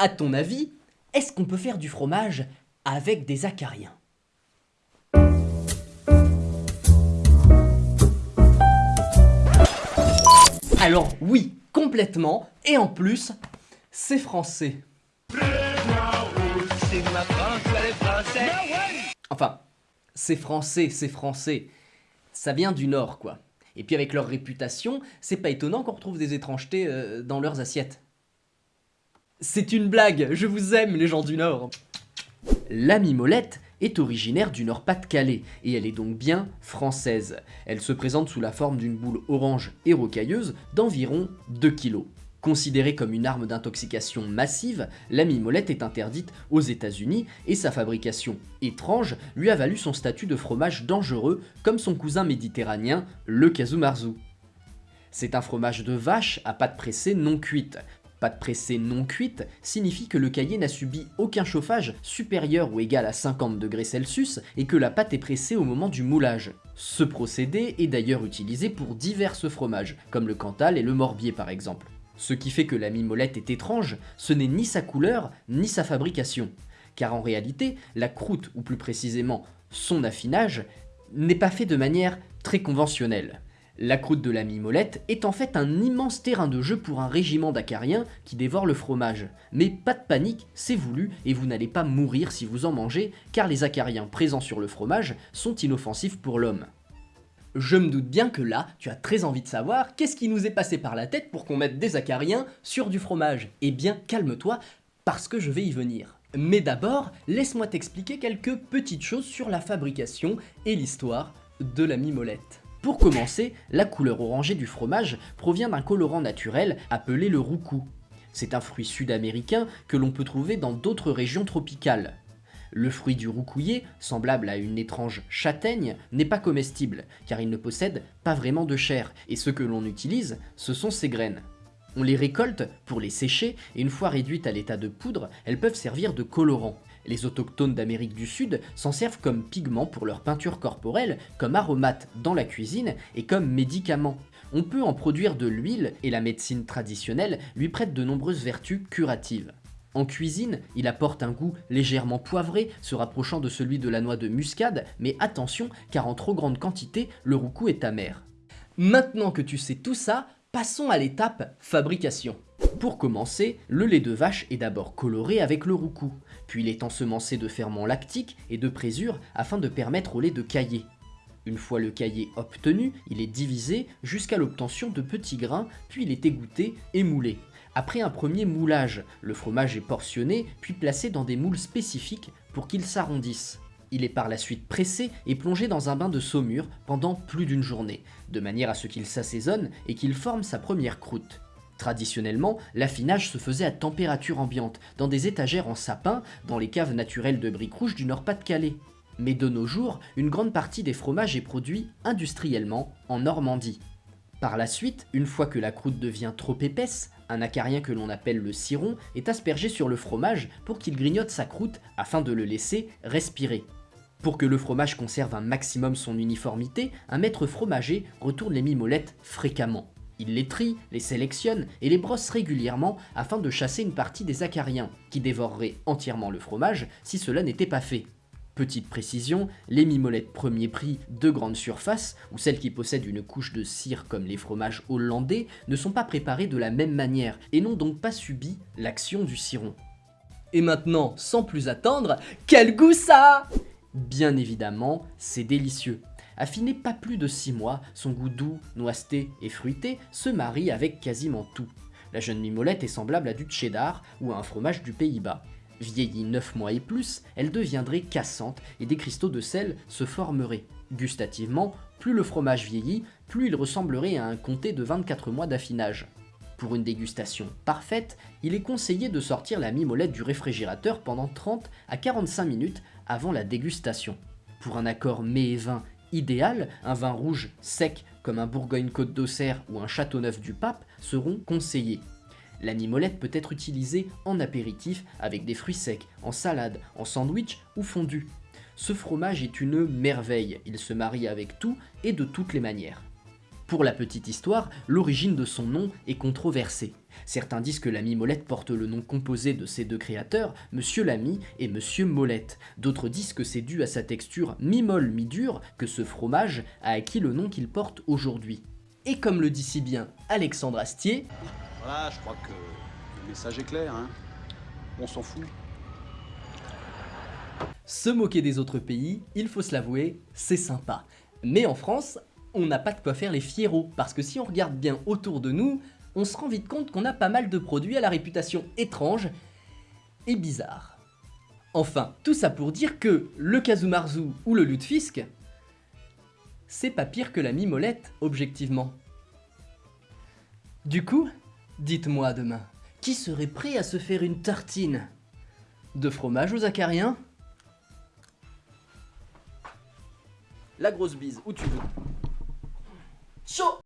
À ton avis, est-ce qu'on peut faire du fromage avec des acariens? Alors oui, complètement, et en plus, c'est français. Enfin, c'est français, c'est français. Ça vient du Nord, quoi. Et puis avec leur réputation, c'est pas étonnant qu'on retrouve des étrangetés euh, dans leurs assiettes. C'est une blague, je vous aime les gens du Nord. La mimolette est originaire du Nord-Pas-de-Calais et elle est donc bien française. Elle se présente sous la forme d'une boule orange et rocailleuse d'environ 2 kg. Considérée comme une arme d'intoxication massive, la mimolette est interdite aux États-Unis et sa fabrication étrange lui a valu son statut de fromage dangereux comme son cousin méditerranéen, le Kazumarzu. C'est un fromage de vache à pâte pressée non cuite. Pâte pressée non cuite signifie que le cahier n'a subi aucun chauffage supérieur ou égal à 50 degrés Celsius et que la pâte est pressée au moment du moulage. Ce procédé est d'ailleurs utilisé pour divers fromages, comme le Cantal et le Morbier par exemple. Ce qui fait que la mimolette est étrange, ce n'est ni sa couleur, ni sa fabrication. Car en réalité, la croûte, ou plus précisément son affinage, n'est pas fait de manière très conventionnelle. La croûte de la mimolette est en fait un immense terrain de jeu pour un régiment d'acariens qui dévore le fromage. Mais pas de panique, c'est voulu et vous n'allez pas mourir si vous en mangez, car les acariens présents sur le fromage sont inoffensifs pour l'homme. Je me doute bien que là, tu as très envie de savoir qu'est-ce qui nous est passé par la tête pour qu'on mette des acariens sur du fromage. Eh bien, calme-toi, parce que je vais y venir. Mais d'abord, laisse-moi t'expliquer quelques petites choses sur la fabrication et l'histoire de la mimolette. Pour commencer, la couleur orangée du fromage provient d'un colorant naturel appelé le roucou. C'est un fruit sud-américain que l'on peut trouver dans d'autres régions tropicales. Le fruit du roucouillé, semblable à une étrange châtaigne, n'est pas comestible, car il ne possède pas vraiment de chair, et ce que l'on utilise, ce sont ses graines. On les récolte pour les sécher, et une fois réduites à l'état de poudre, elles peuvent servir de colorant. Les autochtones d'Amérique du Sud s'en servent comme pigment pour leur peinture corporelle, comme aromate dans la cuisine et comme médicament. On peut en produire de l'huile et la médecine traditionnelle lui prête de nombreuses vertus curatives. En cuisine, il apporte un goût légèrement poivré, se rapprochant de celui de la noix de muscade, mais attention, car en trop grande quantité, le roucou est amer. Maintenant que tu sais tout ça, passons à l'étape fabrication. Pour commencer, le lait de vache est d'abord coloré avec le roucou, puis il est ensemencé de ferments lactiques et de présure afin de permettre au lait de cailler. Une fois le cahier obtenu, il est divisé jusqu'à l'obtention de petits grains, puis il est égoutté et moulé. Après un premier moulage, le fromage est portionné puis placé dans des moules spécifiques pour qu'il s'arrondisse. Il est par la suite pressé et plongé dans un bain de saumure pendant plus d'une journée, de manière à ce qu'il s'assaisonne et qu'il forme sa première croûte. Traditionnellement, l'affinage se faisait à température ambiante, dans des étagères en sapin, dans les caves naturelles de briques rouges du Nord-Pas-de-Calais. Mais de nos jours, une grande partie des fromages est produit industriellement en Normandie. Par la suite, une fois que la croûte devient trop épaisse, un acarien que l'on appelle le ciron est aspergé sur le fromage pour qu'il grignote sa croûte afin de le laisser respirer. Pour que le fromage conserve un maximum son uniformité, un maître fromager retourne les mimolettes fréquemment. Il les trie, les sélectionne et les brosse régulièrement afin de chasser une partie des acariens, qui dévoreraient entièrement le fromage si cela n'était pas fait. Petite précision, les mimolettes premier prix de grande surface, ou celles qui possèdent une couche de cire comme les fromages hollandais, ne sont pas préparées de la même manière, et n'ont donc pas subi l'action du ciron. Et maintenant, sans plus attendre, quel goût ça? Bien évidemment, c'est délicieux. Affiné pas plus de 6 mois, son goût doux, noisette et fruité se marie avec quasiment tout. La jeune mimolette est semblable à du cheddar ou à un fromage du Pays-Bas. Vieillie 9 mois et plus, elle deviendrait cassante et des cristaux de sel se formeraient. Gustativement, plus le fromage vieillit, plus il ressemblerait à un comté de 24 mois d'affinage. Pour une dégustation parfaite, il est conseillé de sortir la mimolette du réfrigérateur pendant 30 à 45 minutes avant la dégustation. Pour un accord mets et vin idéal, un vin rouge sec comme un Bourgogne-Côte d'Auxerre ou un Châteauneuf du Pape seront conseillés. La mimolette peut être utilisée en apéritif avec des fruits secs, en salade, en sandwich ou fondu. Ce fromage est une merveille, il se marie avec tout et de toutes les manières. Pour la petite histoire, l'origine de son nom est controversée. Certains disent que l'ami Molette porte le nom composé de ses deux créateurs, Monsieur Lamy et Monsieur Molette. D'autres disent que c'est dû à sa texture mi-molle mi-dure que ce fromage a acquis le nom qu'il porte aujourd'hui. Et comme le dit si bien Alexandre Astier, Voilà, je crois que le message est clair, hein. On s'en fout. se moquer des autres pays, il faut se l'avouer, c'est sympa. Mais en France, on n'a pas de quoi faire les fierros, parce que si on regarde bien autour de nous, on se rend vite compte qu'on a pas mal de produits à la réputation étrange et bizarre. Enfin, tout ça pour dire que le Kazumarzu ou le Lutefisk, c'est pas pire que la mimolette, objectivement. Du coup, dites-moi demain, qui serait prêt à se faire une tartine? De fromage aux acariens? La grosse bise, où tu veux. Chaud